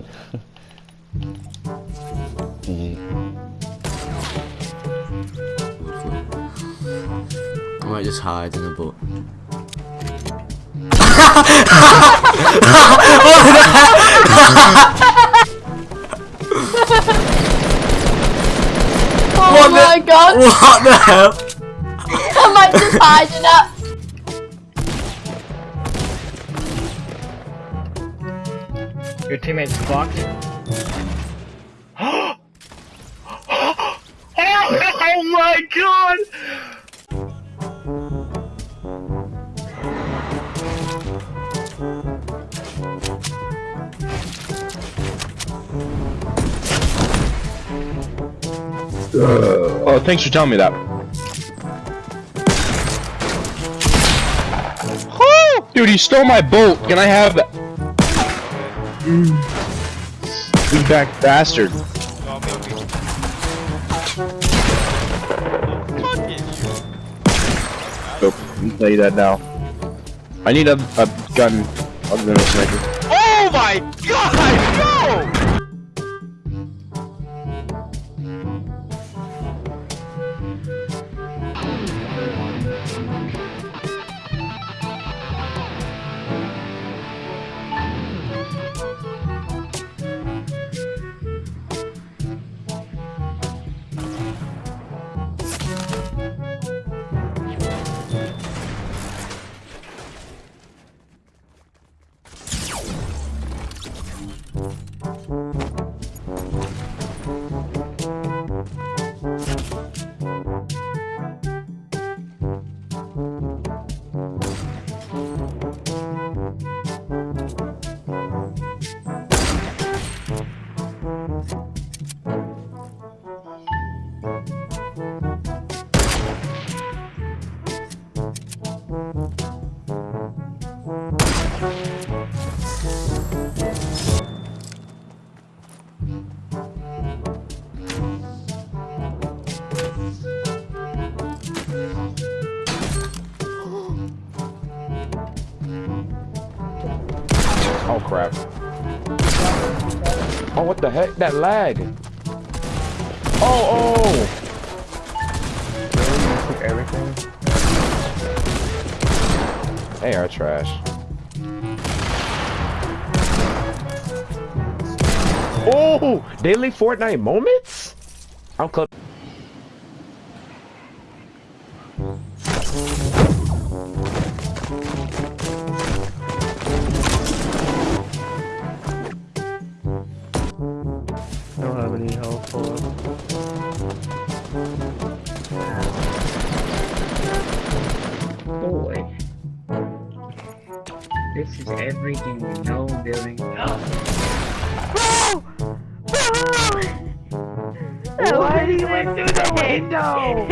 Bro, he I might just hide in the boat. Oh What the- my god! What the hell? I might just hide hiding up. Your teammate's fucked. oh my god! Oh, thanks for telling me that. Dude, he stole my boat. Can I have that? You back bastard. Tell you that now. I need a, a gun other than a sniper. Oh my god! The heck? That lag. Oh, oh! Really? You took everything? They are trash. Oh! Daily Fortnite moments? I'm close. This is everything we know building. Why do you went through the window?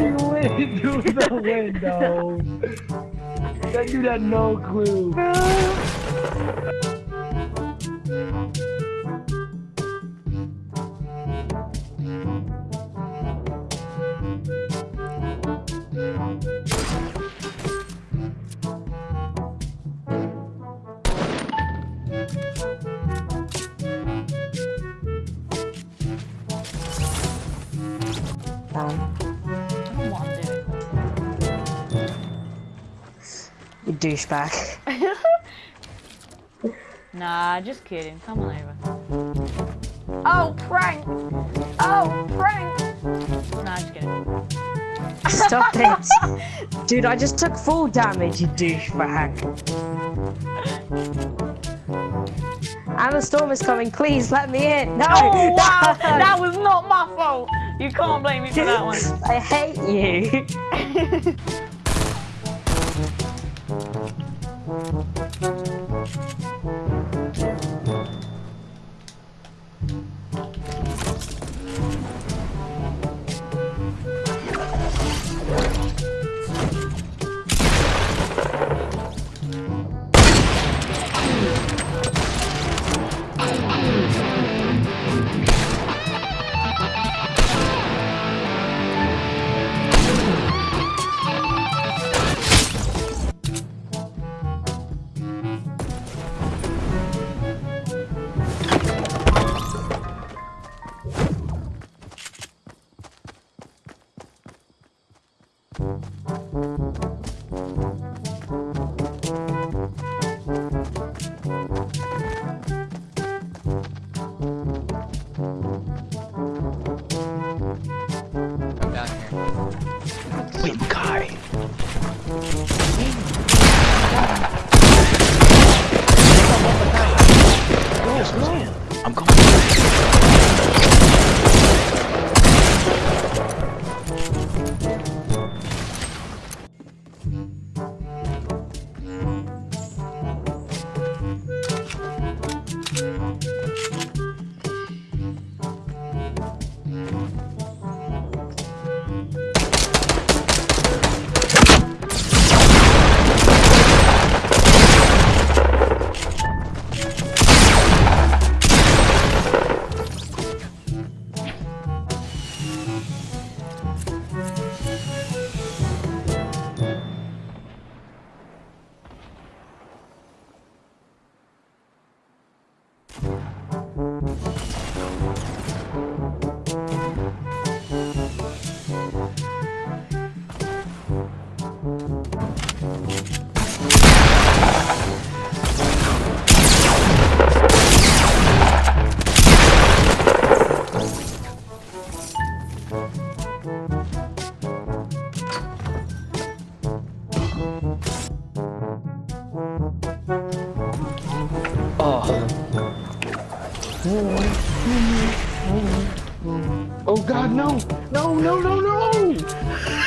you went through the window. That dude had no clue. You douchebag. Nah, just kidding. Come on over. Oh, prank! Oh, prank! Nah, just kidding. Stop it. Dude, I just took full damage, you douchebag. And the storm is coming, please let me in. No! Oh, wow! no. That was not my fault! You can't blame me for that one. I hate you. Oh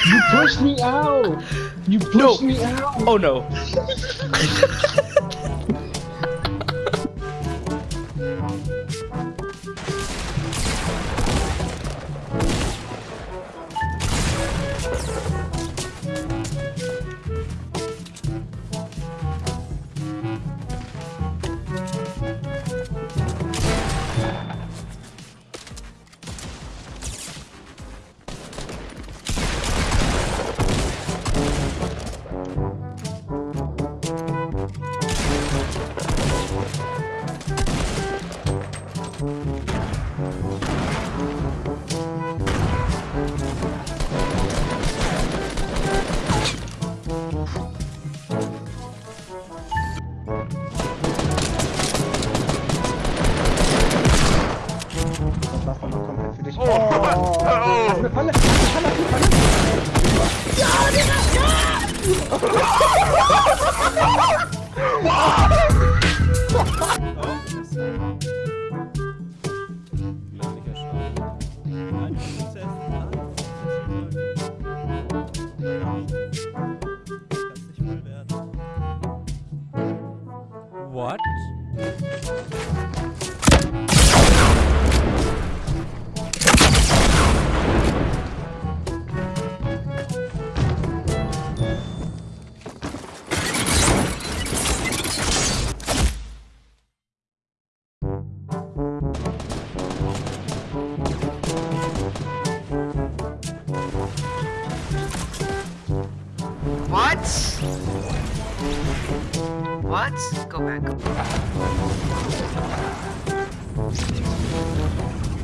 You pushed me out! You pushed me out! Oh no. Hast du Falle? Hast du Falle? Hast du Falle? Ja, Digga! Ja! What? Back. Go back.